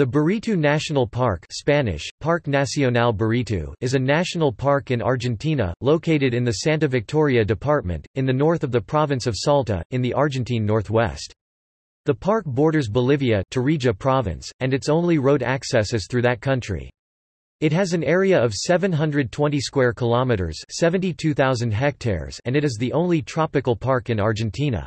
The Baritú National Park Spanish, Parque Nacional Baritú is a national park in Argentina, located in the Santa Victoria department, in the north of the province of Salta, in the Argentine northwest. The park borders Bolivia Tarija province, and its only road access is through that country. It has an area of 720 square kilometers, 72,000 hectares, and it is the only tropical park in Argentina.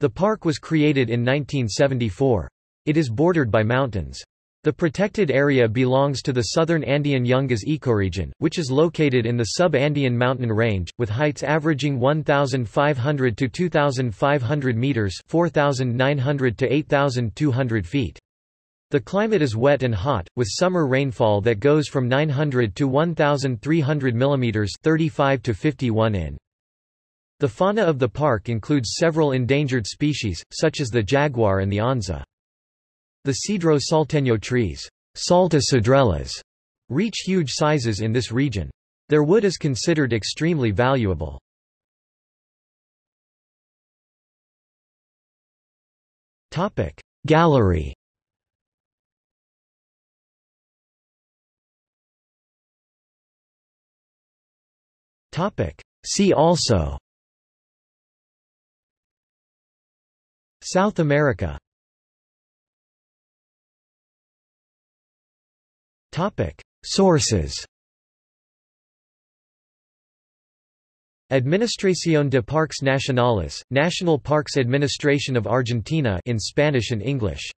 The park was created in 1974. It is bordered by mountains. The protected area belongs to the southern Andean Yungas ecoregion, which is located in the sub-Andean mountain range, with heights averaging 1,500 to 2,500 meters 4,900 to 8,200 feet. The climate is wet and hot, with summer rainfall that goes from 900 to 1,300 mm 35 to 51 in. The fauna of the park includes several endangered species, such as the jaguar and the onza. The cedro salteño trees Salta cedrelas, reach huge sizes in this region. Their wood is considered extremely valuable. Gallery See also South America Topic. Sources Administración de Parques Nacionales, National Parks Administration of Argentina in Spanish and English